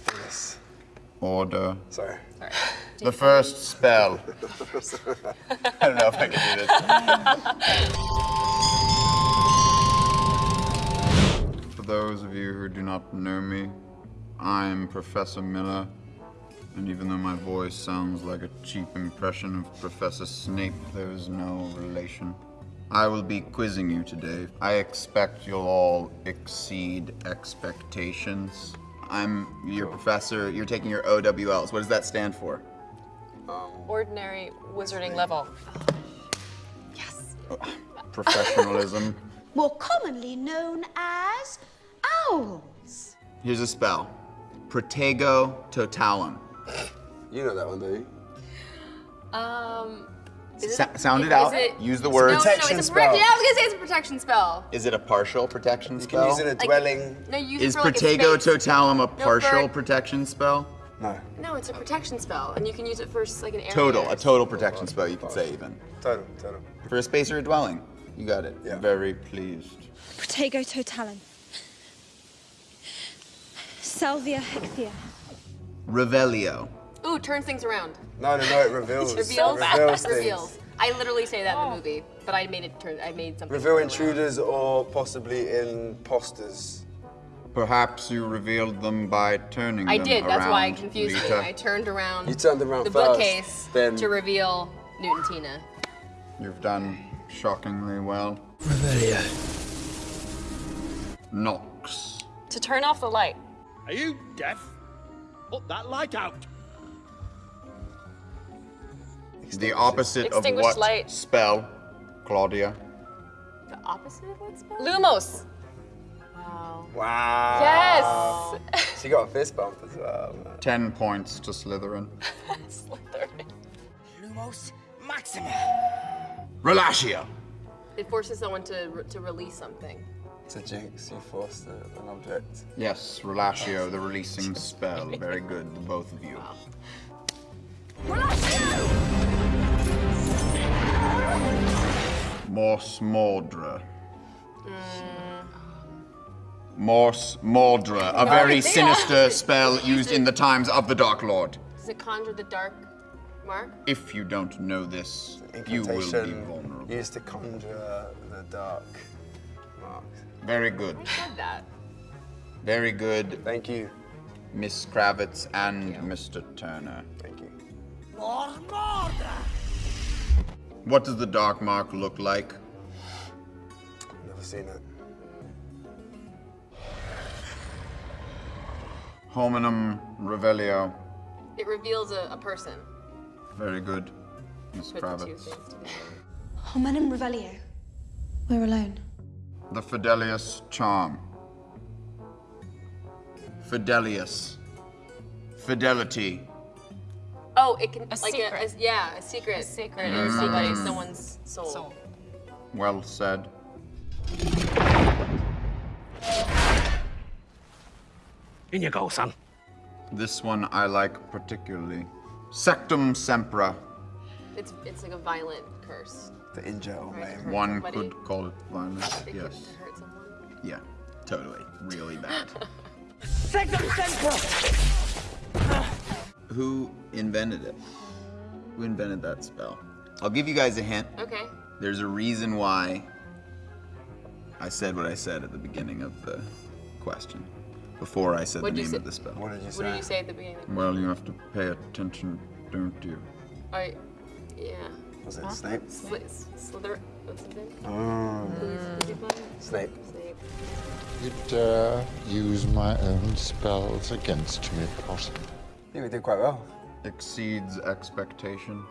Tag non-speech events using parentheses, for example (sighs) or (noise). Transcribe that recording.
Do. Order. Sorry. The first (laughs) (laughs) spell. I don't know if I can do this. For those of you who do not know me, I'm Professor Miller, and even though my voice sounds like a cheap impression of Professor Snape, there is no relation. I will be quizzing you today. I expect you'll all exceed expectations. I'm your professor. You're taking your OWLs. What does that stand for? Ordinary wizarding level. Yes. (sighs) Professionalism. (laughs) more commonly known as owls. Here's a spell. Protego totalum. You know that one, don't you? Um, is Sa- it, sound it is out. it- Use the word. no, no, Protection it's a spell. Yeah, I was gonna say it's a protection spell. Is it a partial protection You spell? can use it in a dwelling. No, you use Is it for like Protego a space. totalum a partial for- protection spell? No. No, it's a protection spell, and you can use it for like an area. Total, a total protection spell, you could say even. Total, total. For a space or a dwelling. You got it. Yeah. Very pleased. Protego totalum. Salvio hexia. Revelio. Ooh, turns things around. No, no, no, it (laughs) reveals. Reveals. It reveals things. Reveals. I literally say that in the oh. movie, but I made it turn. I made something. Reveal turn around. intruders or possibly imposters. Perhaps you revealed them by turning I them did. That's why it around, confused me. Lita. I turned around. You turned around the first, bookcase then- to reveal Newton Tina. You've done shockingly well. Nox. To turn off the light. Are you deaf? Put that light out. The opposite of Extinguished what light. spell, Claudia? The opposite of what spell? Lumos. Wow. Wow. Yes. (laughs) She got a fist bump as well. man. Ten points to Slytherin. (laughs) Slytherin. Lumos Maxima. Relashio. It forces someone to re- to release something. It's a jinx. You force a- an object. Yes, Relashio, the releasing spell. Very good, the both of you. Morsmordre. Morse Mordra, a very (laughs) they sinister spell used in the times of the Dark Lord. Does it conjure the dark mark? If you don't know this, you will be vulnerable. used to conjure the dark marks. Very good. I said that. Very good, Thank you. Miss Kravitz and Mr. Turner. Thank you. More Mordra. What does the Dark Mark look like? Never seen it. Homenum Revelio. It reveals a, a person. Very good, Miss Put the two Kravitz. things together. Homenum revelio. We're alone. The Fidelius Charm. Fidelius. Fidelity. Oh, it can A like secret. A, a- yeah, a secret. A secret in of somebody, someone's soul. soul. Well said. In you go, son. This one I like particularly. Sectumsempra. It's it's like a violent curse. The injure or Right. maim. One somebody. could call it violent. It could Yes. hurt someone. Yeah, totally. Really bad. (laughs) Second Central. Who invented it? Who invented that spell? I'll give you guys a hint. Okay. There's a reason why I said what I said at the beginning of the question. Before I said What'd the name say? of the spell. What did you say? What did you say at the beginning? Well, you have to pay attention, don't you? I, yeah. Was it Snape? Sli- Slither. What's his name? Oh, Who's the one? Snape. Snape. You dare uh, use my own spells against me, Potter. I think we did quite well. Exceeds expectations.